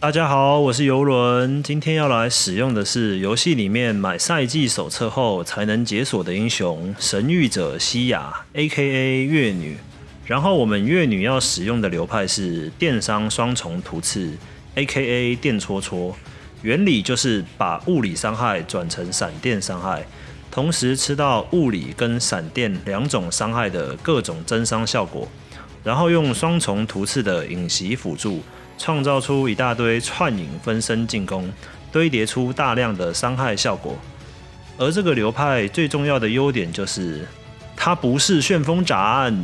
大家好，我是游轮，今天要来使用的是游戏里面买赛季手册后才能解锁的英雄神域者西亚 （A.K.A. 月女）。然后我们月女要使用的流派是电伤双重突刺 （A.K.A. 电戳戳），原理就是把物理伤害转成闪电伤害，同时吃到物理跟闪电两种伤害的各种增伤效果，然后用双重突刺的影袭辅助。创造出一大堆串影分身进攻，堆叠出大量的伤害效果。而这个流派最重要的优点就是，它不是旋风斩。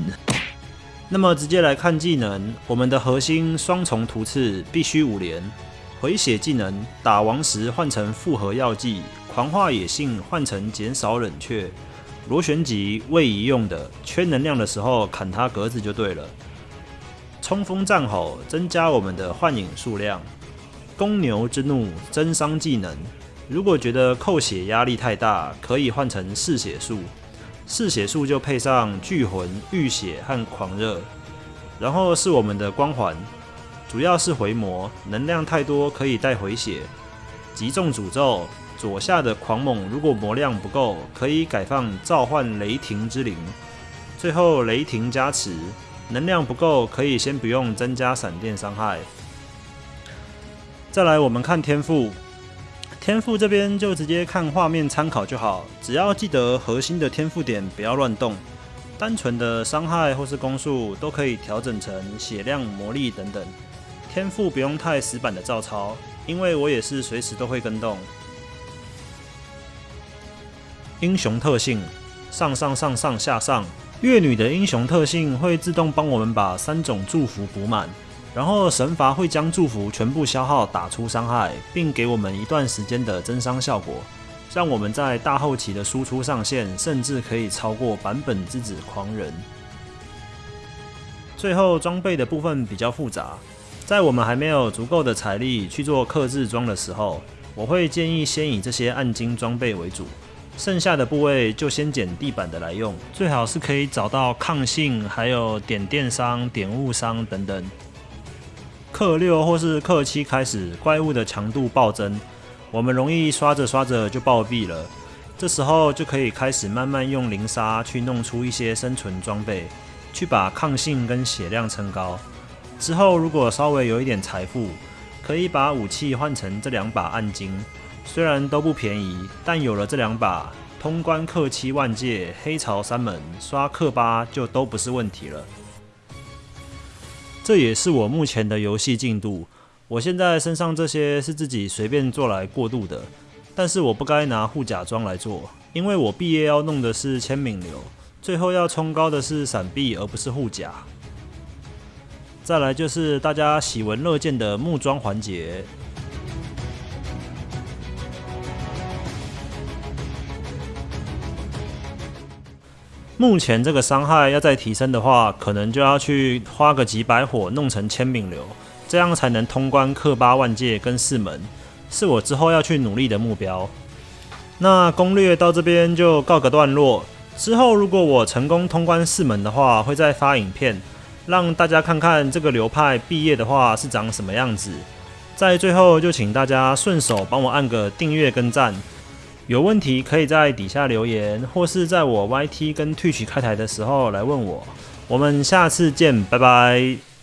那么直接来看技能，我们的核心双重突刺必须五连，回血技能打王时换成复合药剂，狂化野性换成减少冷却，螺旋级位移用的，缺能量的时候砍它格子就对了。冲锋战吼增加我们的幻影数量，公牛之怒增伤技能。如果觉得扣血压力太大，可以换成嗜血术，嗜血术就配上巨魂、浴血和狂热。然后是我们的光环，主要是回魔，能量太多可以带回血。击中诅咒左下的狂猛，如果魔量不够，可以改放召唤雷霆之灵。最后雷霆加持。能量不够，可以先不用增加闪电伤害。再来，我们看天赋，天赋这边就直接看画面参考就好，只要记得核心的天赋点不要乱动。单纯的伤害或是攻速都可以调整成血量、魔力等等。天赋不用太死板的照抄，因为我也是随时都会跟动。英雄特性：上上上上下上。月女的英雄特性会自动帮我们把三种祝福补满，然后神罚会将祝福全部消耗打出伤害，并给我们一段时间的增伤效果，让我们在大后期的输出上限甚至可以超过版本之子狂人。最后装备的部分比较复杂，在我们还没有足够的财力去做克制装的时候，我会建议先以这些暗金装备为主。剩下的部位就先捡地板的来用，最好是可以找到抗性，还有点电伤、点物伤等等。克六或是克七开始，怪物的强度暴增，我们容易刷着刷着就暴毙了。这时候就可以开始慢慢用灵杀去弄出一些生存装备，去把抗性跟血量撑高。之后如果稍微有一点财富，可以把武器换成这两把暗金。虽然都不便宜，但有了这两把，通关克七万界、黑潮三门、刷克八就都不是问题了。这也是我目前的游戏进度。我现在身上这些是自己随便做来过渡的，但是我不该拿护甲装来做，因为我毕业要弄的是签名流，最后要冲高的是闪避而不是护甲。再来就是大家喜闻乐见的木桩环节。目前这个伤害要再提升的话，可能就要去花个几百火弄成千柄流，这样才能通关克八万界跟四门，是我之后要去努力的目标。那攻略到这边就告个段落，之后如果我成功通关四门的话，会再发影片，让大家看看这个流派毕业的话是长什么样子。在最后就请大家顺手帮我按个订阅跟赞。有问题可以在底下留言，或是在我 YT 跟 Twitch 开台的时候来问我。我们下次见，拜拜。